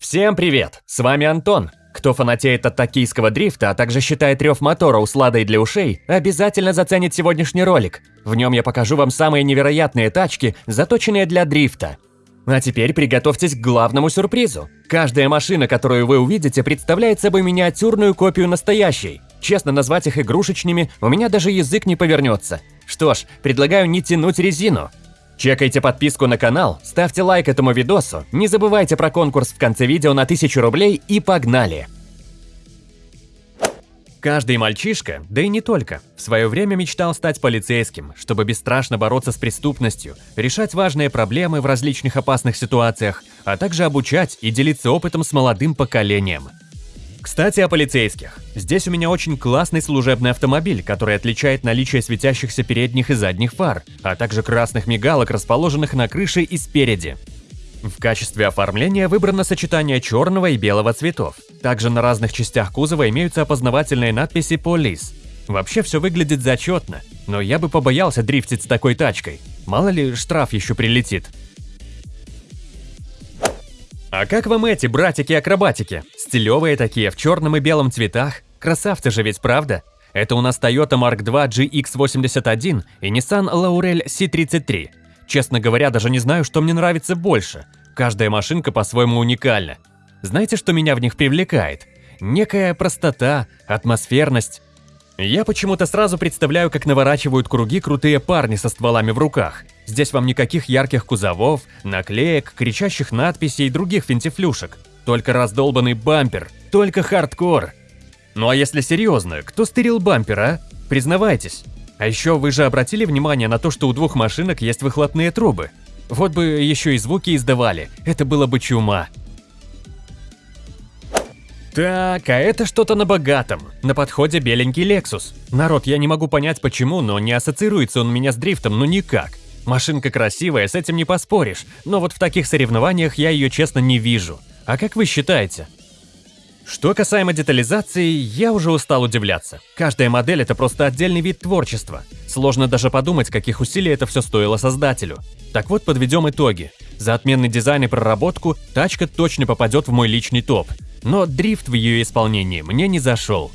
Всем привет! С вами Антон. Кто фанатеет от токийского дрифта, а также считает рев мотора усладой для ушей, обязательно заценит сегодняшний ролик. В нем я покажу вам самые невероятные тачки, заточенные для дрифта. А теперь приготовьтесь к главному сюрпризу. Каждая машина, которую вы увидите, представляет собой миниатюрную копию настоящей. Честно назвать их игрушечными, у меня даже язык не повернется. Что ж, предлагаю не тянуть резину. Чекайте подписку на канал, ставьте лайк этому видосу, не забывайте про конкурс в конце видео на 1000 рублей и погнали! Каждый мальчишка, да и не только, в свое время мечтал стать полицейским, чтобы бесстрашно бороться с преступностью, решать важные проблемы в различных опасных ситуациях, а также обучать и делиться опытом с молодым поколением – кстати, о полицейских. Здесь у меня очень классный служебный автомобиль, который отличает наличие светящихся передних и задних фар, а также красных мигалок, расположенных на крыше и спереди. В качестве оформления выбрано сочетание черного и белого цветов. Также на разных частях кузова имеются опознавательные надписи «Полис». Вообще все выглядит зачетно, но я бы побоялся дрифтить с такой тачкой. Мало ли штраф еще прилетит. А как вам эти братики-акробатики? Стилевые такие, в черном и белом цветах. Красавцы же ведь, правда? Это у нас Toyota Mark II GX81 и Nissan Laurel C33. Честно говоря, даже не знаю, что мне нравится больше. Каждая машинка по-своему уникальна. Знаете, что меня в них привлекает? Некая простота, атмосферность. Я почему-то сразу представляю, как наворачивают круги крутые парни со стволами в руках – Здесь вам никаких ярких кузовов, наклеек, кричащих надписей и других финтифлюшек. Только раздолбанный бампер, только хардкор. Ну а если серьезно, кто стырил бампер, а? Признавайтесь. А еще вы же обратили внимание на то, что у двух машинок есть выхлопные трубы? Вот бы еще и звуки издавали, это было бы чума. Так, а это что-то на богатом. На подходе беленький Lexus. Народ, я не могу понять почему, но не ассоциируется он у меня с дрифтом, ну никак. Машинка красивая, с этим не поспоришь, но вот в таких соревнованиях я ее честно не вижу. А как вы считаете? Что касаемо детализации, я уже устал удивляться. Каждая модель – это просто отдельный вид творчества. Сложно даже подумать, каких усилий это все стоило создателю. Так вот, подведем итоги. За отменный дизайн и проработку тачка точно попадет в мой личный топ. Но дрифт в ее исполнении мне не зашел.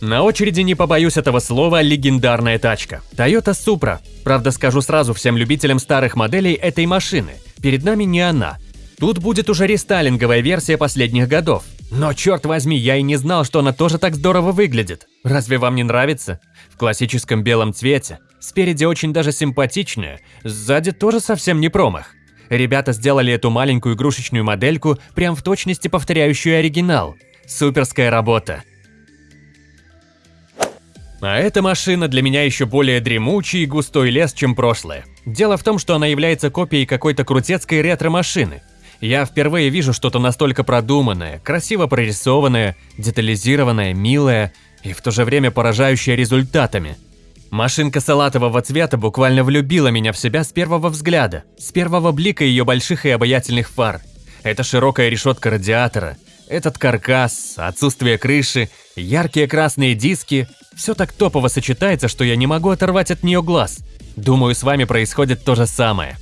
На очереди, не побоюсь этого слова, легендарная тачка. Toyota Supra. Правда, скажу сразу всем любителям старых моделей этой машины. Перед нами не она. Тут будет уже рестайлинговая версия последних годов. Но черт возьми, я и не знал, что она тоже так здорово выглядит. Разве вам не нравится? В классическом белом цвете. Спереди очень даже симпатичная, сзади тоже совсем не промах. Ребята сделали эту маленькую игрушечную модельку, прям в точности повторяющую оригинал. Суперская работа. А эта машина для меня еще более дремучий и густой лес, чем прошлое. Дело в том, что она является копией какой-то крутецкой ретро-машины. Я впервые вижу что-то настолько продуманное, красиво прорисованное, детализированное, милое и в то же время поражающее результатами. Машинка салатового цвета буквально влюбила меня в себя с первого взгляда, с первого блика ее больших и обаятельных фар. Это широкая решетка радиатора, этот каркас, отсутствие крыши, яркие красные диски – все так топово сочетается, что я не могу оторвать от нее глаз. Думаю, с вами происходит то же самое.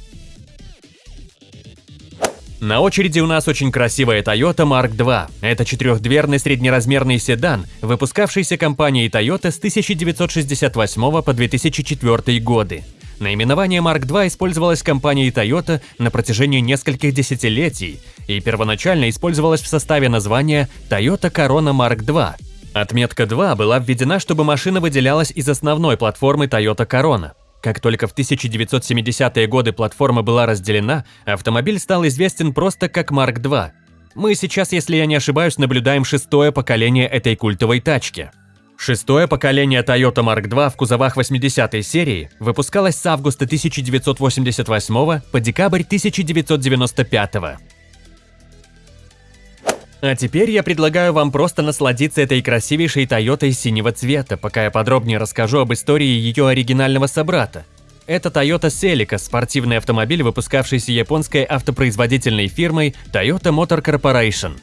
На очереди у нас очень красивая Toyota Mark II. Это четырехдверный среднеразмерный седан, выпускавшийся компанией Toyota с 1968 по 2004 годы. Наименование Mark II использовалось компанией Toyota на протяжении нескольких десятилетий и первоначально использовалось в составе названия Toyota Corona Mark II. Отметка 2 была введена, чтобы машина выделялась из основной платформы Toyota Corona. Как только в 1970-е годы платформа была разделена, автомобиль стал известен просто как Mark II. Мы сейчас, если я не ошибаюсь, наблюдаем шестое поколение этой культовой тачки. Шестое поколение Toyota Mark II в кузовах 80-й серии выпускалось с августа 1988 по декабрь 1995. А теперь я предлагаю вам просто насладиться этой красивейшей Тойотой синего цвета, пока я подробнее расскажу об истории ее оригинального собрата. Это Toyota Celica, спортивный автомобиль, выпускавшийся японской автопроизводительной фирмой Toyota Motor Corporation.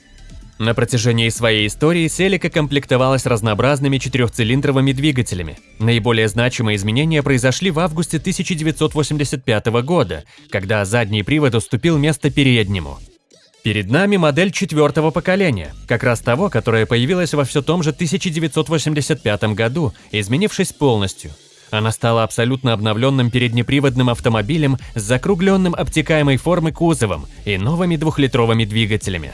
На протяжении своей истории Селика комплектовалась разнообразными четырехцилиндровыми двигателями. Наиболее значимые изменения произошли в августе 1985 года, когда задний привод уступил место переднему. Перед нами модель четвертого поколения, как раз того, которое появилось во все том же 1985 году, изменившись полностью. Она стала абсолютно обновленным переднеприводным автомобилем с закругленным обтекаемой формы кузовом и новыми двухлитровыми двигателями.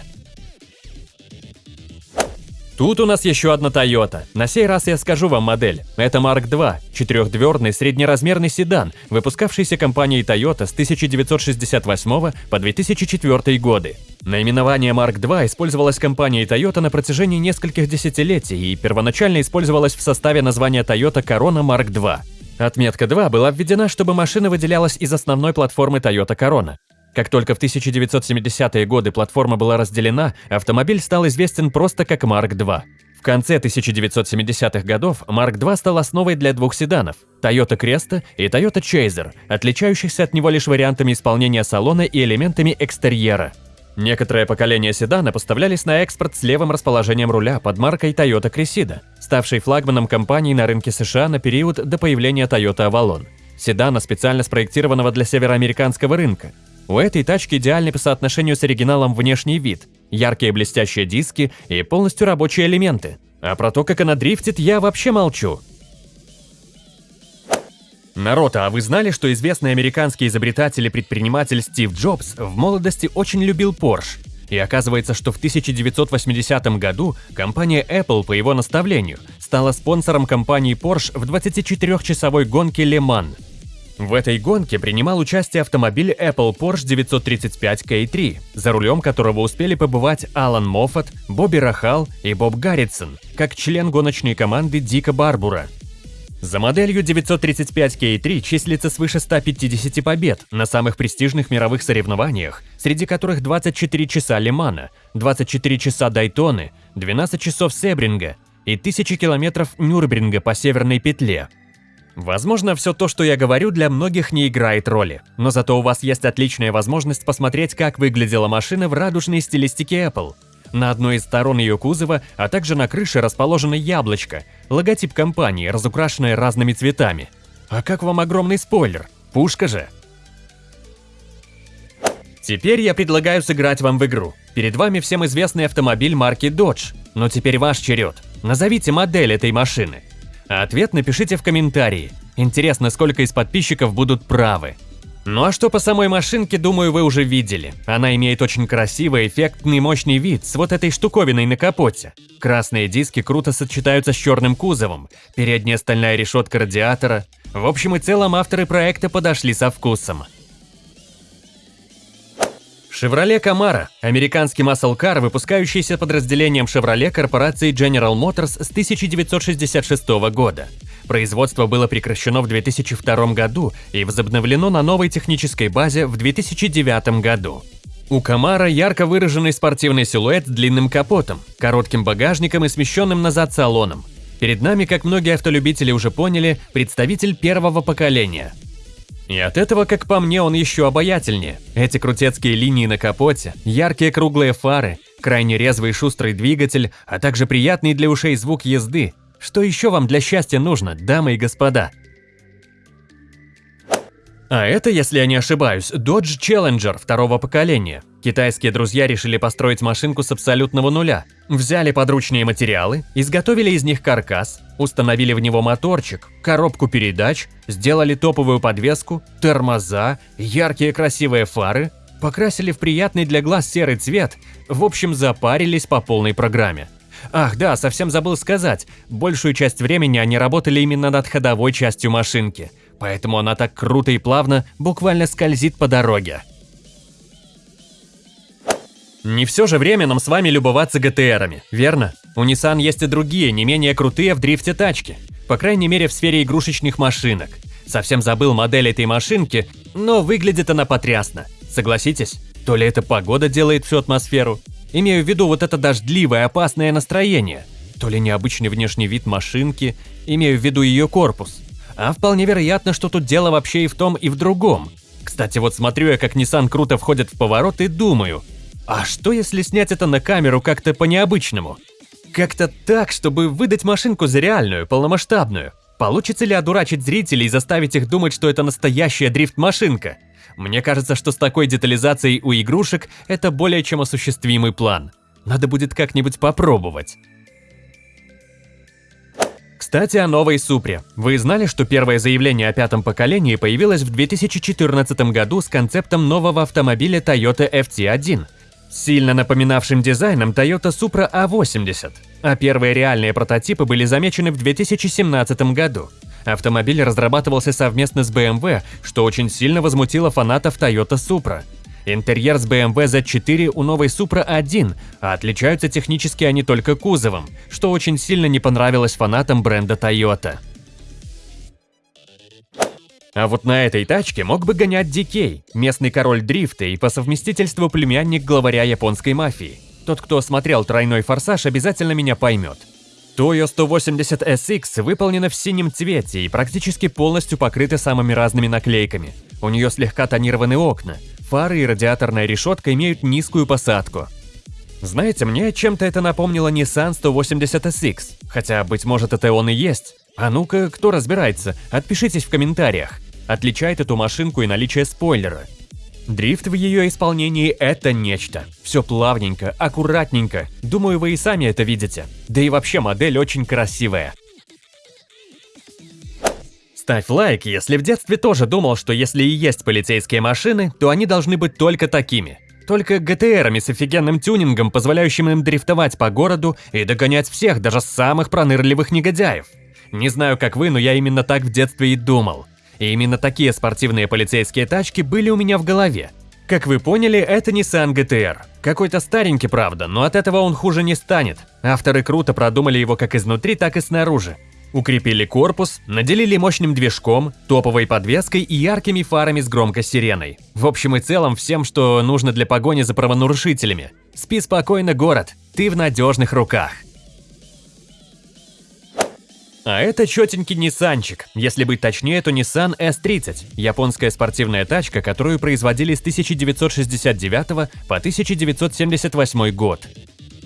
Тут у нас еще одна Toyota. На сей раз я скажу вам модель. Это Mark II, четырехдверный среднеразмерный седан, выпускавшийся компанией Toyota с 1968 по 2004 годы. Наименование Mark II использовалось компанией Toyota на протяжении нескольких десятилетий и первоначально использовалось в составе названия Toyota Corona Mark II. Отметка 2 была введена, чтобы машина выделялась из основной платформы Toyota Corona. Как только в 1970-е годы платформа была разделена, автомобиль стал известен просто как Mark II. В конце 1970-х годов Mark II стал основой для двух седанов – Toyota Cresta и Toyota Chaser, отличающихся от него лишь вариантами исполнения салона и элементами экстерьера. Некоторые поколения седана поставлялись на экспорт с левым расположением руля под маркой Toyota Cressida, ставшей флагманом компании на рынке США на период до появления Toyota Avalon. Седана, специально спроектированного для североамериканского рынка, у этой тачки идеальный по соотношению с оригиналом внешний вид, яркие блестящие диски и полностью рабочие элементы. А про то, как она дрифтит, я вообще молчу. Народ, а вы знали, что известный американский изобретатель и предприниматель Стив Джобс в молодости очень любил Porsche? И оказывается, что в 1980 году компания Apple по его наставлению стала спонсором компании Porsche в 24-часовой гонке Le Mans – в этой гонке принимал участие автомобиль Apple Porsche 935 K3, за рулем которого успели побывать Алан Моффат, Бобби Рахал и Боб Гарритсон, как член гоночной команды Дика Барбура. За моделью 935 K3 числится свыше 150 побед на самых престижных мировых соревнованиях, среди которых 24 часа Лимана, 24 часа Дайтоны, 12 часов Себринга и 1000 километров Нюрбринга по Северной петле – Возможно, все то, что я говорю, для многих не играет роли, но зато у вас есть отличная возможность посмотреть, как выглядела машина в радужной стилистике Apple. На одной из сторон ее кузова, а также на крыше расположено яблочко, логотип компании, разукрашенное разными цветами. А как вам огромный спойлер? Пушка же! Теперь я предлагаю сыграть вам в игру. Перед вами всем известный автомобиль марки Dodge, но теперь ваш черед. Назовите модель этой машины. А ответ напишите в комментарии. Интересно, сколько из подписчиков будут правы. Ну а что по самой машинке, думаю, вы уже видели. Она имеет очень красивый, эффектный, мощный вид с вот этой штуковиной на капоте. Красные диски круто сочетаются с черным кузовом, передняя стальная решетка радиатора. В общем и целом авторы проекта подошли со вкусом. Chevrolet Camaro – американский маслкар, выпускающийся подразделением Chevrolet корпорации General Motors с 1966 года. Производство было прекращено в 2002 году и возобновлено на новой технической базе в 2009 году. У Камара ярко выраженный спортивный силуэт с длинным капотом, коротким багажником и смещенным назад салоном. Перед нами, как многие автолюбители уже поняли, представитель первого поколения – и от этого, как по мне, он еще обаятельнее. Эти крутецкие линии на капоте, яркие круглые фары, крайне резвый и шустрый двигатель, а также приятный для ушей звук езды. Что еще вам для счастья нужно, дамы и господа? А это, если я не ошибаюсь, Dodge Challenger второго поколения. Китайские друзья решили построить машинку с абсолютного нуля. Взяли подручные материалы, изготовили из них каркас, установили в него моторчик, коробку передач, сделали топовую подвеску, тормоза, яркие красивые фары, покрасили в приятный для глаз серый цвет, в общем запарились по полной программе. Ах да, совсем забыл сказать, большую часть времени они работали именно над ходовой частью машинки – поэтому она так круто и плавно буквально скользит по дороге. Не все же время нам с вами любоваться ГТРами, верно? У Nissan есть и другие, не менее крутые в дрифте тачки. По крайней мере в сфере игрушечных машинок. Совсем забыл модель этой машинки, но выглядит она потрясно. Согласитесь? То ли эта погода делает всю атмосферу, имею в виду вот это дождливое опасное настроение, то ли необычный внешний вид машинки, имею в виду ее корпус. А вполне вероятно, что тут дело вообще и в том, и в другом. Кстати, вот смотрю я, как Nissan круто входит в поворот и думаю, А что если снять это на камеру как-то по-необычному? Как-то так, чтобы выдать машинку за реальную, полномасштабную. Получится ли одурачить зрителей и заставить их думать, что это настоящая дрифт-машинка? Мне кажется, что с такой детализацией у игрушек это более чем осуществимый план. Надо будет как-нибудь попробовать. Кстати, о новой Супре. Вы знали, что первое заявление о пятом поколении появилось в 2014 году с концептом нового автомобиля Toyota FT1, сильно напоминавшим дизайном Toyota Supra A80, а первые реальные прототипы были замечены в 2017 году. Автомобиль разрабатывался совместно с BMW, что очень сильно возмутило фанатов Toyota Supra. Интерьер с BMW Z4 у новой Supra 1, а отличаются технически они только кузовом, что очень сильно не понравилось фанатам бренда Toyota. А вот на этой тачке мог бы гонять DK, местный король дрифта и по совместительству племянник главаря японской мафии. Тот, кто смотрел «Тройной форсаж», обязательно меня поймет. Toyo 180 SX выполнена в синем цвете и практически полностью покрыта самыми разными наклейками. У нее слегка тонированы окна, фары и радиаторная решетка имеют низкую посадку. Знаете, мне чем-то это напомнило Nissan 180 SX, хотя, быть может, это он и есть. А ну-ка, кто разбирается, отпишитесь в комментариях. Отличает эту машинку и наличие спойлера. Дрифт в ее исполнении – это нечто. Все плавненько, аккуратненько. Думаю, вы и сами это видите. Да и вообще модель очень красивая. Ставь лайк, если в детстве тоже думал, что если и есть полицейские машины, то они должны быть только такими. Только ГТРами с офигенным тюнингом, позволяющим им дрифтовать по городу и догонять всех, даже самых пронырливых негодяев. Не знаю, как вы, но я именно так в детстве и думал. И именно такие спортивные полицейские тачки были у меня в голове. Как вы поняли, это Nissan GTR. Какой-то старенький, правда, но от этого он хуже не станет. Авторы круто продумали его как изнутри, так и снаружи. Укрепили корпус, наделили мощным движком, топовой подвеской и яркими фарами с громкой сиреной. В общем и целом всем, что нужно для погони за правонарушителями. Спи спокойно, город, ты в надежных руках. А это четенький Ниссанчик, если быть точнее, то Nissan S30, японская спортивная тачка, которую производили с 1969 по 1978 год.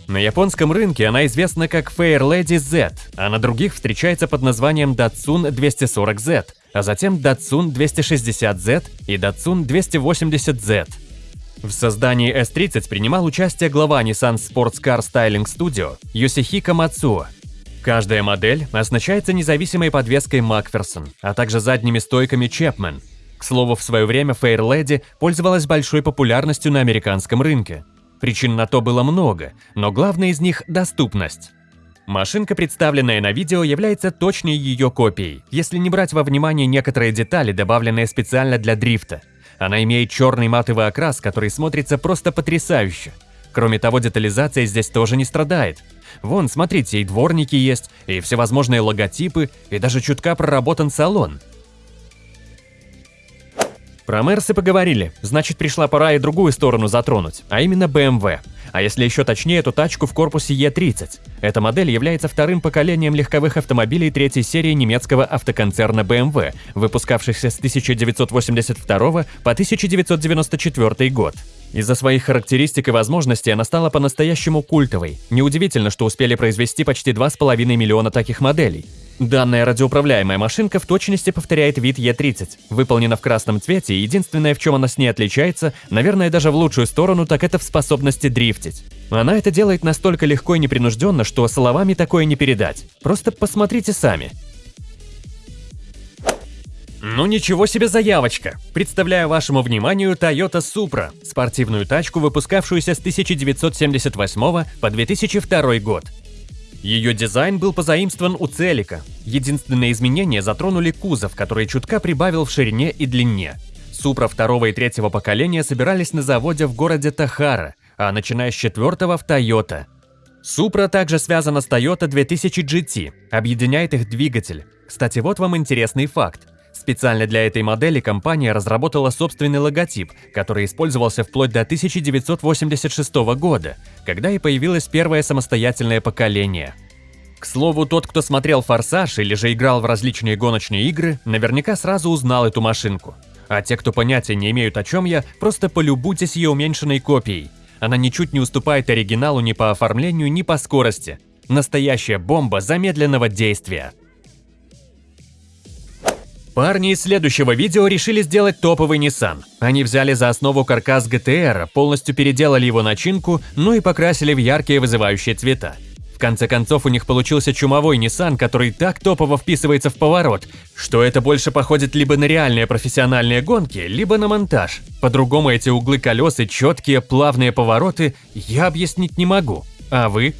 На японском рынке она известна как Fair Lady Z, а на других встречается под названием Datsun 240Z, а затем Datsun 260Z и Datsun 280Z. В создании S30 принимал участие глава Nissan Sports Car Styling Studio Йосихико Мацуо, Каждая модель оснащается независимой подвеской Макферсон, а также задними стойками Chapman. К слову, в свое время Fair Lady пользовалась большой популярностью на американском рынке. Причин на то было много, но главное из них – доступность. Машинка, представленная на видео, является точной ее копией, если не брать во внимание некоторые детали, добавленные специально для дрифта. Она имеет черный матовый окрас, который смотрится просто потрясающе. Кроме того, детализация здесь тоже не страдает. Вон, смотрите, и дворники есть, и всевозможные логотипы, и даже чутка проработан салон. Про Мерсы поговорили, значит пришла пора и другую сторону затронуть, а именно BMW. А если еще точнее, то тачку в корпусе E30. Эта модель является вторым поколением легковых автомобилей третьей серии немецкого автоконцерна BMW, выпускавшихся с 1982 по 1994 год. Из-за своих характеристик и возможностей она стала по-настоящему культовой. Неудивительно, что успели произвести почти 2,5 миллиона таких моделей. Данная радиоуправляемая машинка в точности повторяет вид Е30. Выполнена в красном цвете, и единственное, в чем она с ней отличается, наверное, даже в лучшую сторону, так это в способности дрифтить. Она это делает настолько легко и непринужденно, что словами такое не передать. Просто посмотрите сами. Ну ничего себе заявочка! Представляю вашему вниманию Toyota Supra, спортивную тачку, выпускавшуюся с 1978 по 2002 год. Ее дизайн был позаимствован у Целика. Единственные изменения затронули кузов, который чутка прибавил в ширине и длине. Supra второго и третьего поколения собирались на заводе в городе Тахара, а начиная с четвертого в Toyota. Supra также связана с Toyota 2000 GT, объединяет их двигатель. Кстати, вот вам интересный факт. Специально для этой модели компания разработала собственный логотип, который использовался вплоть до 1986 года, когда и появилось первое самостоятельное поколение. К слову, тот, кто смотрел «Форсаж» или же играл в различные гоночные игры, наверняка сразу узнал эту машинку. А те, кто понятия не имеют о чем я, просто полюбуйтесь ее уменьшенной копией. Она ничуть не уступает оригиналу ни по оформлению, ни по скорости. Настоящая бомба замедленного действия. Парни из следующего видео решили сделать топовый Nissan. Они взяли за основу каркас GTR, полностью переделали его начинку, ну и покрасили в яркие вызывающие цвета. Конце концов, у них получился чумовой Nissan, который так топово вписывается в поворот, что это больше походит либо на реальные профессиональные гонки, либо на монтаж. По-другому эти углы колес и четкие плавные повороты я объяснить не могу. А вы?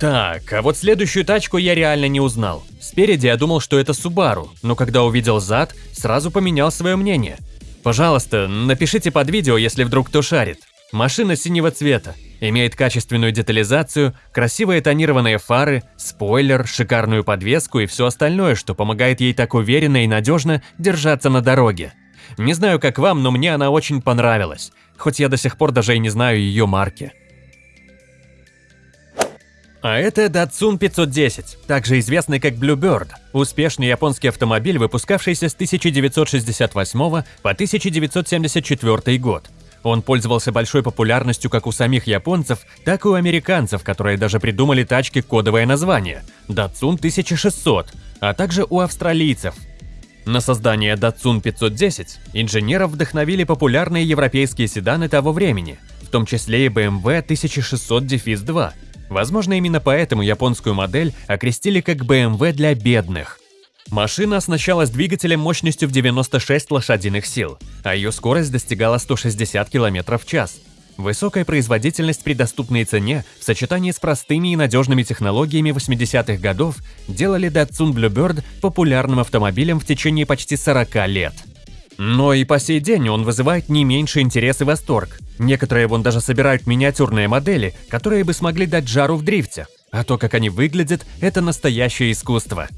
Так, а вот следующую тачку я реально не узнал. Спереди я думал, что это Subaru, но когда увидел зад, сразу поменял свое мнение. Пожалуйста, напишите под видео, если вдруг кто шарит. Машина синего цвета, имеет качественную детализацию, красивые тонированные фары, спойлер, шикарную подвеску и все остальное, что помогает ей так уверенно и надежно держаться на дороге. Не знаю, как вам, но мне она очень понравилась, хоть я до сих пор даже и не знаю ее марки. А это Datsun 510, также известный как Bluebird, успешный японский автомобиль, выпускавшийся с 1968 по 1974 год. Он пользовался большой популярностью как у самих японцев, так и у американцев, которые даже придумали тачке кодовое название – Datsun 1600, а также у австралийцев. На создание Datsun 510 инженеров вдохновили популярные европейские седаны того времени, в том числе и BMW 1600-2, Возможно, именно поэтому японскую модель окрестили как BMW для бедных. Машина оснащалась двигателем мощностью в 96 лошадиных сил, а ее скорость достигала 160 км в час. Высокая производительность при доступной цене в сочетании с простыми и надежными технологиями 80-х годов делали Datsun Bluebird популярным автомобилем в течение почти 40 лет. Но и по сей день он вызывает не меньше интерес и восторг. Некоторые вон даже собирают миниатюрные модели, которые бы смогли дать жару в дрифте. А то, как они выглядят, это настоящее искусство.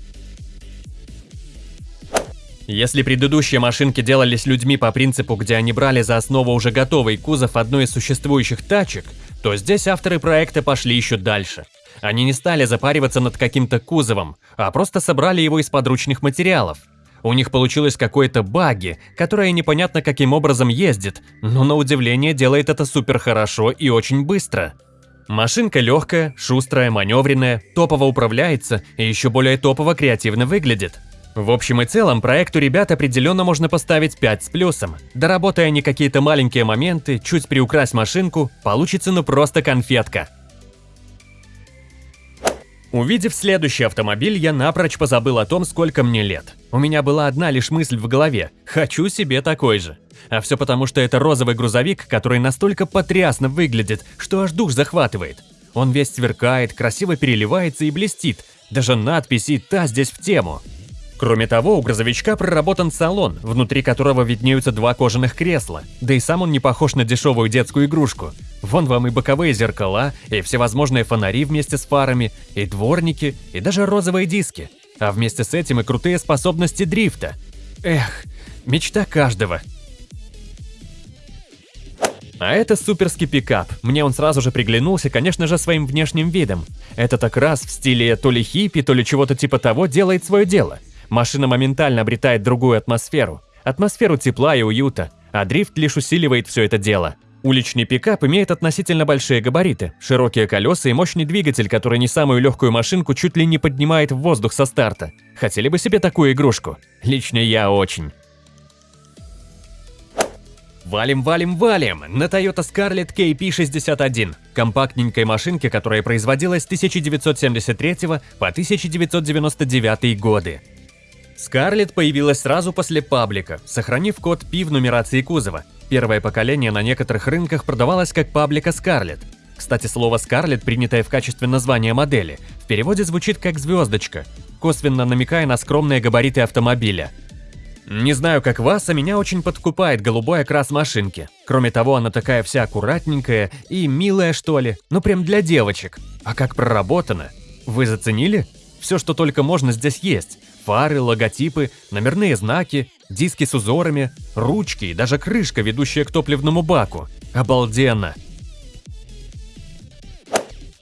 Если предыдущие машинки делались людьми по принципу, где они брали за основу уже готовый кузов одной из существующих тачек, то здесь авторы проекта пошли еще дальше. Они не стали запариваться над каким-то кузовом, а просто собрали его из подручных материалов – у них получилось какое-то баги, которое непонятно каким образом ездит, но на удивление делает это супер хорошо и очень быстро. Машинка легкая, шустрая, маневренная, топово управляется и еще более топово креативно выглядит. В общем и целом, проекту ребят определенно можно поставить 5 с плюсом. Доработая не какие-то маленькие моменты, чуть приукрась машинку, получится ну просто конфетка. Увидев следующий автомобиль, я напрочь позабыл о том, сколько мне лет. У меня была одна лишь мысль в голове – хочу себе такой же. А все потому, что это розовый грузовик, который настолько потрясно выглядит, что аж дух захватывает. Он весь сверкает, красиво переливается и блестит. Даже надписи «Та» здесь в тему. Кроме того, у грузовичка проработан салон, внутри которого виднеются два кожаных кресла, да и сам он не похож на дешевую детскую игрушку. Вон вам и боковые зеркала, и всевозможные фонари вместе с фарами, и дворники, и даже розовые диски. А вместе с этим и крутые способности дрифта. Эх, мечта каждого. А это суперский пикап. Мне он сразу же приглянулся, конечно же, своим внешним видом. Это так раз в стиле то ли хиппи, то ли чего-то типа того делает свое дело – Машина моментально обретает другую атмосферу. Атмосферу тепла и уюта, а дрифт лишь усиливает все это дело. Уличный пикап имеет относительно большие габариты, широкие колеса и мощный двигатель, который не самую легкую машинку чуть ли не поднимает в воздух со старта. Хотели бы себе такую игрушку? Лично я очень. Валим, валим, валим! На Toyota Scarlett KP61, компактненькой машинке, которая производилась с 1973 по 1999 годы. Скарлетт появилась сразу после паблика, сохранив код P в нумерации кузова. Первое поколение на некоторых рынках продавалось как паблика Скарлетт. Кстати, слово «Скарлетт», принятое в качестве названия модели, в переводе звучит как «звездочка», косвенно намекая на скромные габариты автомобиля. Не знаю, как вас, а меня очень подкупает голубой окрас машинки. Кроме того, она такая вся аккуратненькая и милая, что ли, ну прям для девочек. А как проработана? Вы заценили? Все, что только можно, здесь есть. Фары, логотипы, номерные знаки, диски с узорами, ручки и даже крышка, ведущая к топливному баку. Обалденно!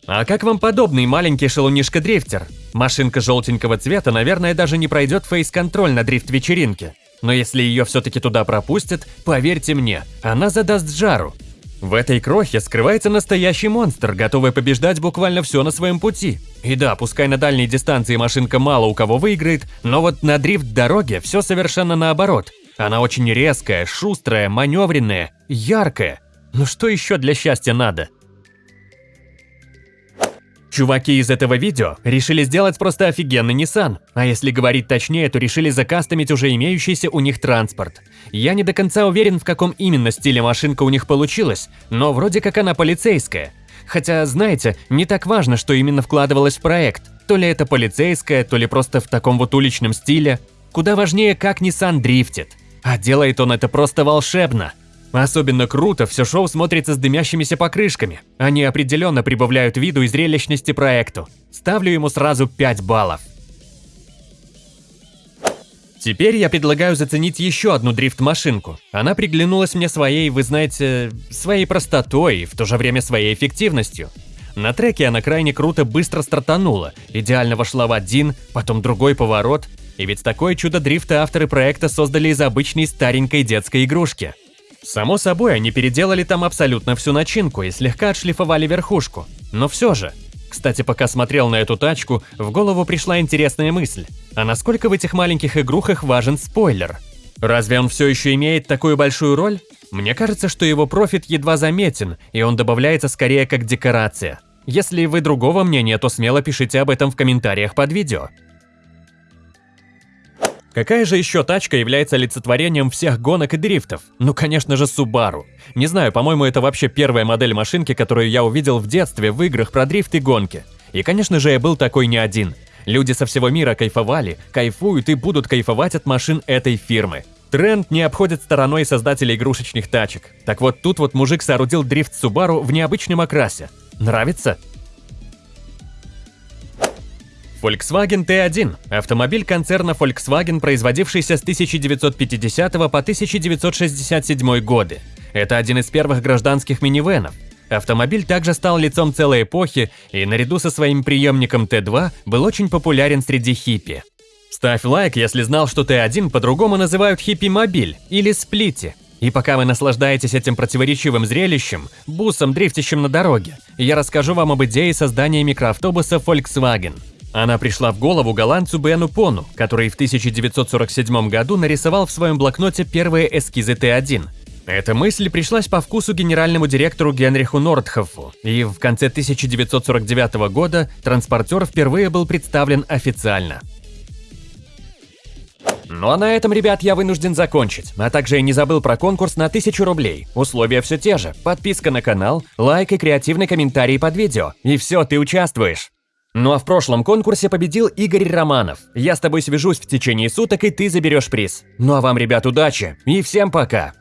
А как вам подобный маленький шалунишка-дрифтер? Машинка желтенького цвета, наверное, даже не пройдет фейс-контроль на дрифт-вечеринке. Но если ее все-таки туда пропустят, поверьте мне, она задаст жару. В этой крохе скрывается настоящий монстр, готовый побеждать буквально все на своем пути. И да, пускай на дальней дистанции машинка мало у кого выиграет, но вот на дрифт-дороге все совершенно наоборот. Она очень резкая, шустрая, маневренная, яркая. Ну что еще для счастья надо? Чуваки из этого видео решили сделать просто офигенный Nissan, а если говорить точнее, то решили закастомить уже имеющийся у них транспорт. Я не до конца уверен, в каком именно стиле машинка у них получилась, но вроде как она полицейская. Хотя, знаете, не так важно, что именно вкладывалось в проект. То ли это полицейская, то ли просто в таком вот уличном стиле. Куда важнее, как Nissan дрифтит. А делает он это просто волшебно. Особенно круто все шоу смотрится с дымящимися покрышками. Они определенно прибавляют виду и зрелищности проекту. Ставлю ему сразу 5 баллов. Теперь я предлагаю заценить еще одну дрифт-машинку. Она приглянулась мне своей, вы знаете, своей простотой и в то же время своей эффективностью. На треке она крайне круто быстро стартанула, идеально вошла в один, потом другой поворот. И ведь такое чудо дрифта авторы проекта создали из обычной старенькой детской игрушки. Само собой, они переделали там абсолютно всю начинку и слегка отшлифовали верхушку. Но все же. Кстати, пока смотрел на эту тачку, в голову пришла интересная мысль. А насколько в этих маленьких игрухах важен спойлер? Разве он все еще имеет такую большую роль? Мне кажется, что его профит едва заметен, и он добавляется скорее как декорация. Если вы другого мнения, то смело пишите об этом в комментариях под видео. Какая же еще тачка является олицетворением всех гонок и дрифтов? Ну, конечно же, Subaru. Не знаю, по-моему, это вообще первая модель машинки, которую я увидел в детстве в играх про дрифт и гонки. И, конечно же, я был такой не один. Люди со всего мира кайфовали, кайфуют и будут кайфовать от машин этой фирмы. Тренд не обходит стороной создателей игрушечных тачек. Так вот, тут вот мужик соорудил дрифт Subaru в необычном окрасе. Нравится? Volkswagen T1 – автомобиль концерна Volkswagen, производившийся с 1950 по 1967 годы. Это один из первых гражданских минивенов. Автомобиль также стал лицом целой эпохи и наряду со своим преемником Т2 был очень популярен среди хиппи. Ставь лайк, если знал, что Т1 по-другому называют хиппи-мобиль или сплити. И пока вы наслаждаетесь этим противоречивым зрелищем, бусом, дрифтящим на дороге, я расскажу вам об идее создания микроавтобуса Volkswagen – она пришла в голову голландцу Бену Пону, который в 1947 году нарисовал в своем блокноте первые эскизы Т1. Эта мысль пришлась по вкусу генеральному директору Генриху Нордхофу, и в конце 1949 года транспортер впервые был представлен официально. Ну а на этом, ребят, я вынужден закончить. А также я не забыл про конкурс на 1000 рублей. Условия все те же. Подписка на канал, лайк и креативный комментарий под видео. И все, ты участвуешь. Ну а в прошлом конкурсе победил Игорь Романов. Я с тобой свяжусь в течение суток, и ты заберешь приз. Ну а вам, ребят, удачи и всем пока!